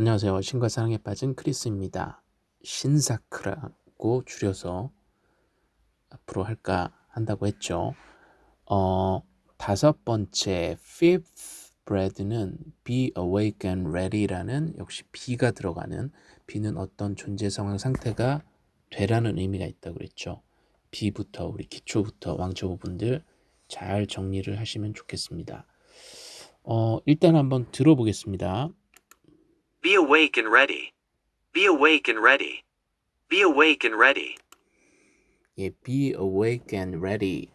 안녕하세요. 신과 사랑에 빠진 크리스입니다. 신사크라고 줄여서 앞으로 할까 한다고 했죠. 어, 다섯 번째 fifth bread는 be awake and ready라는 역시 be가 들어가는 be는 어떤 존재 상황 상태가 되라는 의미가 있다고 그랬죠. be부터 우리 기초부터 왕초보분들 잘 정리를 하시면 좋겠습니다. 어, 일단 한번 들어보겠습니다. Be awake and ready. Be awake and ready. Be awake and ready. 예, be awake and ready.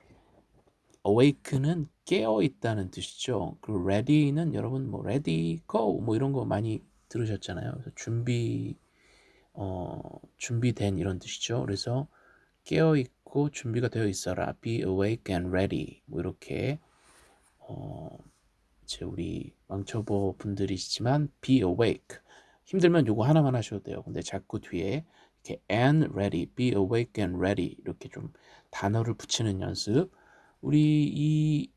awake는 깨어 있다는 뜻이죠. 그리고 ready는 여러분 뭐 ready, go 뭐 이런 거 많이 들으셨잖아요. 그래서 준비 어, 준비된 이런 뜻이죠. 그래서 깨어 있고 준비가 되어 있어라. be awake and ready. 뭐 이렇게 어, 이제 우리 왕초보 분들이시지만 be awake 힘들면 요거 하나만 하셔도 돼요. 근데 자꾸 뒤에 이렇게 and ready, be awake and ready 이렇게 좀 단어를 붙이는 연습. 우리 이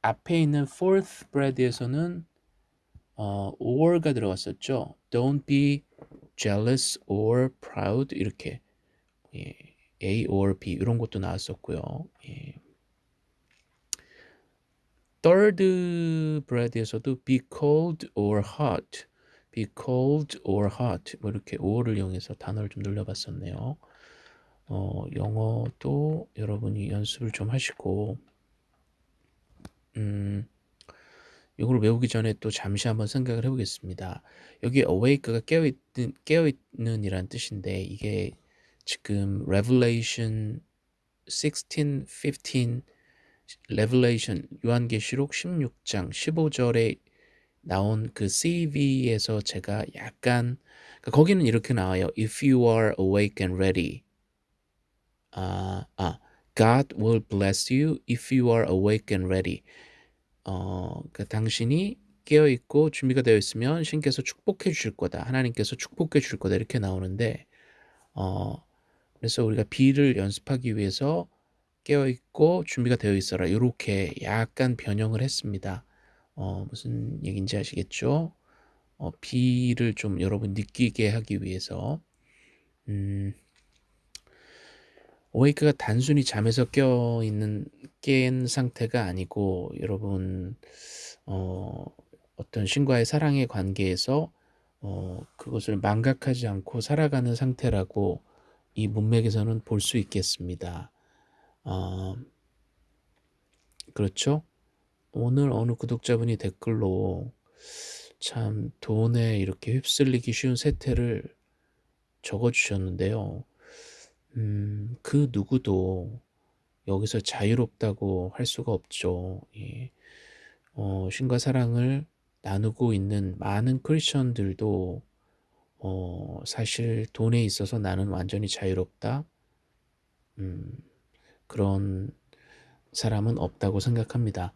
앞에 있는 fourth bread에서는 어, or가 들어갔었죠. Don't be jealous or proud 이렇게 예, A or B 이런 것도 나왔었고요. 예. third bread에서도 be cold or hot, be cold or hot 뭐 이렇게 or를 이용해서 단어를 좀 늘려봤었네요. 어, 영어도 여러분이 연습을 좀 하시고 음, 이걸 외우기 전에 또 잠시 한번 생각을 해보겠습니다. 여기 awake가 깨어있는, 깨어있는 이란 뜻인데 이게 지금 Revelation 16, 15 Revelation 요한계시록 16장 15절에 나온 그 CEV에서 제가 약간 그러니까 거기는 이렇게 나와요. If you are awake and ready. 아, 아, God will bless you if you are awake and ready. 어, 그 당신이 깨어 있고 준비가 되어 있으면 신께서 축복해 주실 거다. 하나님께서 축복해 주실 거다. 이렇게 나오는데 어, 그래서 우리가 비를 연습하기 위해서 깨어 있고 준비가 되어 있어라. 이렇게 약간 변형을 했습니다. 어, 무슨 얘기인지 아시겠죠? 어, 비를 좀 여러분 느끼게 하기 위해서 음, 오웨이크가 단순히 잠에서 깨어 있는 깬 상태가 아니고 여러분 어, 어떤 신과의 사랑의 관계에서 어, 그것을 망각하지 않고 살아가는 상태라고 이 문맥에서는 볼 수 있겠습니다. 어, 그렇죠? 오늘 어느 구독자분이 댓글로 참 돈에 이렇게 휩쓸리기 쉬운 세태를 적어주셨는데요. 음, 그 누구도 여기서 자유롭다고 할 수가 없죠. 예. 어, 신과 사랑을 나누고 있는 많은 크리스천들도 어, 사실 돈에 있어서 나는 완전히 자유롭다. 음, 그런 사람은 없다고 생각합니다.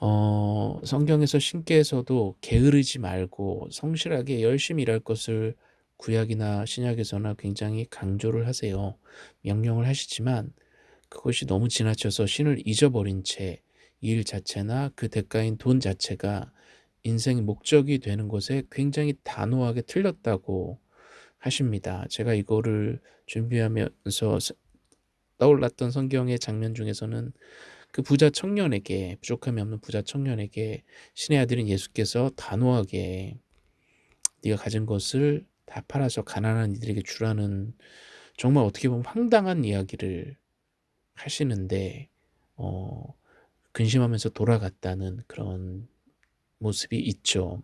어, 성경에서 신께서도 게으르지 말고 성실하게 열심히 일할 것을 구약이나 신약에서나 굉장히 강조를 하세요. 명령을 하시지만 그것이 너무 지나쳐서 신을 잊어버린 채 일 자체나 그 대가인 돈 자체가 인생의 목적이 되는 것에 굉장히 단호하게 틀렸다고 하십니다. 제가 이거를 준비하면서 떠올랐던 성경의 장면 중에서는 그 부자 청년에게 부족함이 없는 부자 청년에게 신의 아들인 예수께서 단호하게 네가 가진 것을 다 팔아서 가난한 이들에게 주라는 정말 어떻게 보면 황당한 이야기를 하시는데 어, 근심하면서 돌아갔다는 그런 모습이 있죠.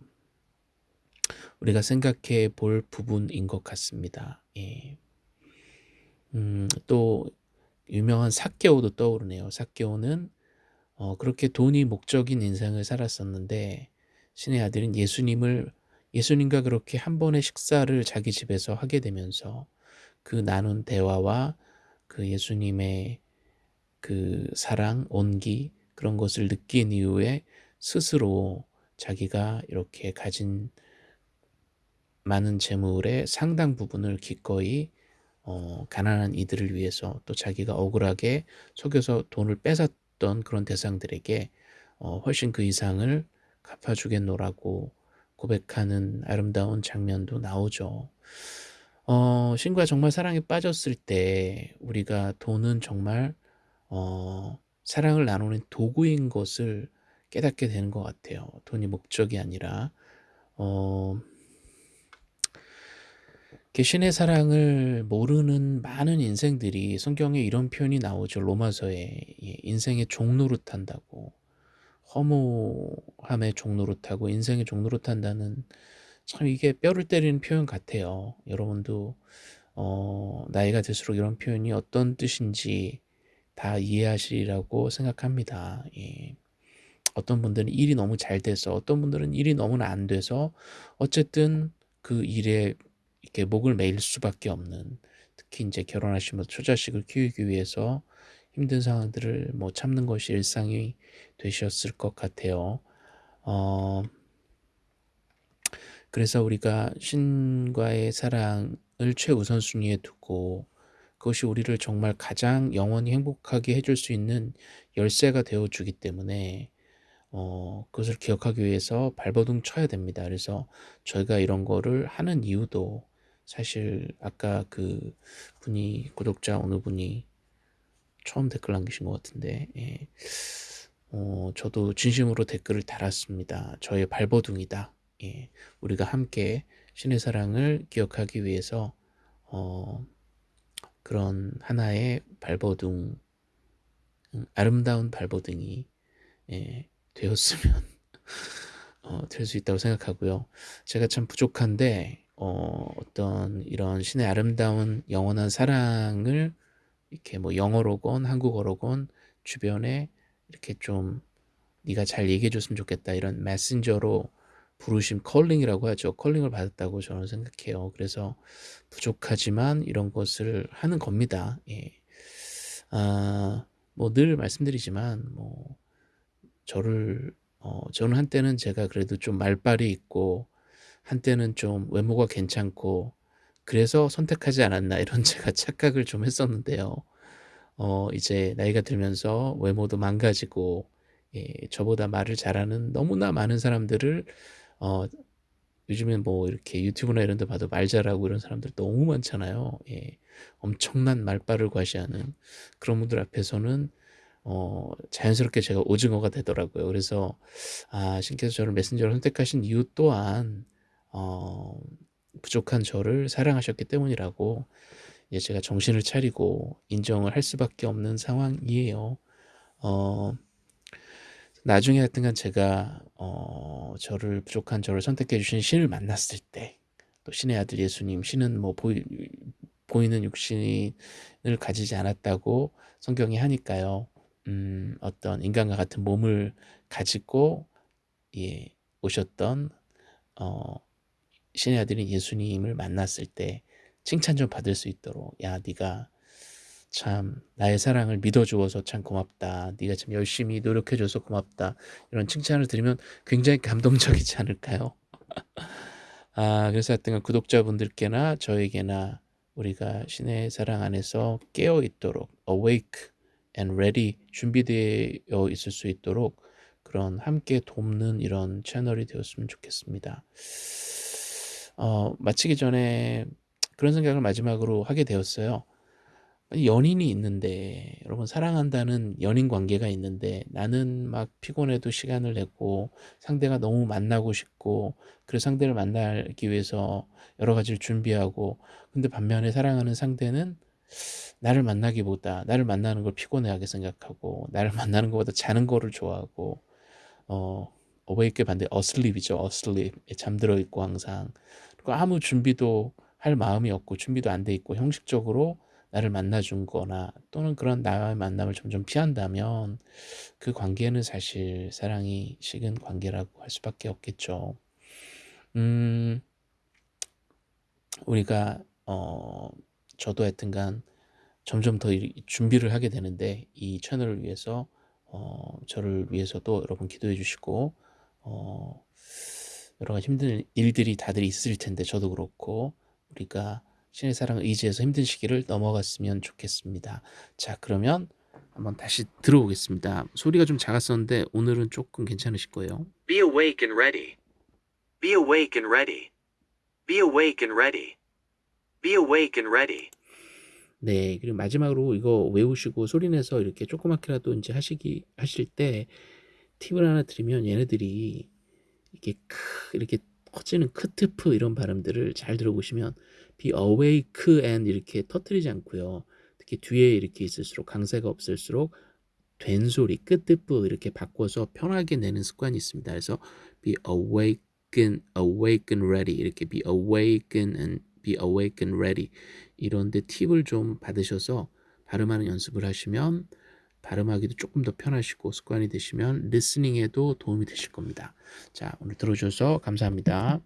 우리가 생각해 볼 부분인 것 같습니다. 예. 음, 또 유명한 사케오도 떠오르네요. 사케오는 어, 그렇게 돈이 목적인 인생을 살았었는데 신의 아들인 예수님을 예수님과 그렇게 한 번의 식사를 자기 집에서 하게 되면서 그 나눈 대화와 그 예수님의 그 사랑, 온기 그런 것을 느낀 이후에 스스로 자기가 이렇게 가진 많은 재물의 상당 부분을 기꺼이 어, 가난한 이들을 위해서 또 자기가 억울하게 속여서 돈을 뺏었던 그런 대상들에게 어, 훨씬 그 이상을 갚아주겠노라고 고백하는 아름다운 장면도 나오죠. 어 신과 정말 사랑에 빠졌을 때 우리가 돈은 정말 어 사랑을 나누는 도구인 것을 깨닫게 되는 것 같아요. 돈이 목적이 아니라 어 신의 사랑을 모르는 많은 인생들이 성경에 이런 표현이 나오죠. 로마서에 예 인생의 종노릇한다고. 허무함의 종노릇하고 인생의 종노릇한다는 참 이게 뼈를 때리는 표현 같아요. 여러분도 어 나이가 들수록 이런 표현이 어떤 뜻인지 다 이해하시리라고 생각합니다. 예. 어떤 분들은 일이 너무 잘 돼서 어떤 분들은 일이 너무나 안 돼서 어쨌든 그 일에 이렇게 목을 매일 수밖에 없는 특히 인제 결혼하시면서 처자식을 키우기 위해서 힘든 상황들을 뭐 참는 것이 일상이 되셨을 것 같아요. 어 그래서 우리가 신과의 사랑을 최우선순위에 두고 그것이 우리를 정말 가장 영원히 행복하게 해줄 수 있는 열쇠가 되어 주기 때문에 어 그것을 기억하기 위해서 발버둥 쳐야 됩니다. 그래서 저희가 이런 거를 하는 이유도 사실 아까 그 분이 구독자 어느 분이 처음 댓글 남기신 것 같은데 예. 어 저도 진심으로 댓글을 달았습니다. "저의 발버둥이다." 예. 우리가 함께 신의 사랑을 기억하기 위해서 어 그런 하나의 발버둥 음 아름다운 발버둥이 예 되었으면 어 될 수 있다고 생각하고요. 제가 참 부족한데 어 어떤 이런 신의 아름다운 영원한 사랑을 이렇게 뭐 영어로건 한국어로건 주변에 이렇게 좀 "네가 잘 얘기해 줬으면 좋겠다." 이런 메신저로 부르심 calling이라고 하죠. calling을 받았다고 저는 생각해요. 그래서 부족하지만 이런 것을 하는 겁니다. 예. 아 뭐 늘 말씀드리지만 뭐 저를 어 저는 한때는 제가 그래도 좀 말발이 있고 한때는 좀 외모가 괜찮고 그래서 선택하지 않았나 이런 제가 착각을 좀 했었는데요. 어 이제 나이가 들면서 외모도 망가지고 예 저보다 말을 잘하는 너무나 많은 사람들을 어 요즘엔 뭐 이렇게 유튜브나 이런 데 봐도 말 잘하고 이런 사람들 너무 많잖아요. 예. 엄청난 말발을 과시하는 그런 분들 앞에서는 어 자연스럽게 제가 오징어가 되더라고요. 그래서 아 신께서 저를 메신저로 선택하신 이유 또한 어 부족한 저를 사랑하셨기 때문이라고 이제 제가 정신을 차리고 인정을 할 수밖에 없는 상황이에요. 어 나중에 하여튼간 제가 어 저를 부족한 저를 선택해 주신 신을 만났을 때 또 신의 아들 예수님 신은 뭐 보이 보이는 육신을 가지지 않았다고 성경이 하니까요. 음 어떤 인간과 같은 몸을 가지고 예 오셨던 어 신의 아들인 예수님을 만났을 때 칭찬 좀 받을 수 있도록 "야 네가 참 나의 사랑을 믿어 주어서 참 고맙다. 네가 참 열심히 노력해 줘서 고맙다." 이런 칭찬을 들으면 굉장히 감동적이지 않을까요? 아 그래서 하여튼 구독자분들께나 저에게나 우리가 신의 사랑 안에서 깨어 있도록 awake and ready 준비되어 있을 수 있도록 그런 함께 돕는 이런 채널이 되었으면 좋겠습니다. 어 마치기 전에 그런 생각을 마지막으로 하게 되었어요. 연인이 있는데 여러분 사랑한다는 연인 관계가 있는데 나는 막 피곤해도 시간을 내고 상대가 너무 만나고 싶고 그래서 상대를 만나기 위해서 여러 가지를 준비하고 근데 반면에 사랑하는 상대는 나를 만나기보다 나를 만나는 걸 피곤해하게 생각하고 나를 만나는 것보다 자는 거를 좋아하고 어 어웨이크의 반대 어슬립이죠. 어슬립. 예 잠들어 있고 항상. 그리고 아무 준비도 할 마음이 없고 준비도 안 돼 있고 형식적으로 나를 만나 준 거나 또는 그런 나와의 만남을 점점 피한다면 그 관계는 사실 사랑이 식은 관계라고 할 수밖에 없겠죠. 음 우리가 어 저도 하여튼간 점점 더이 준비를 하게 되는데 이 채널을 위해서 어 저를 위해서도 여러분 기도해 주시고 어 여러 가지 힘든 일들이 다들 있을 텐데 저도 그렇고 우리가 신의 사랑을 의지해서 힘든 시기를 넘어갔으면 좋겠습니다. 자 그러면 한번 다시 들어보겠습니다. 소리가 좀 작았었는데 오늘은 조금 괜찮으실 거예요. Be awake and ready. Be awake and ready. Be awake and ready. Be awake and ready. 네. 그리고 마지막으로 이거 외우시고 소리 내서 이렇게 조그맣게라도 인제 하시기 하실 때 팁을 하나 드리면 얘네들이 이렇게 크 이렇게 커지는 크트프 이런 발음들을 잘 들어보시면 be awake and 이렇게 터뜨리지 않고요. 특히 뒤에 이렇게 있을수록 강세가 없을수록 된 소리 끄트프 이렇게 바꿔서 편하게 내는 습관이 있습니다. 그래서 be awaken, awaken ready 이렇게 be awaken and be awaken ready 이런 데 팁을 좀 받으셔서 발음하는 연습을 하시면 발음하기도 조금 더 편하시고 습관이 되시면 리스닝에도 도움이 되실 겁니다. 자, 오늘 들어주셔서 감사합니다.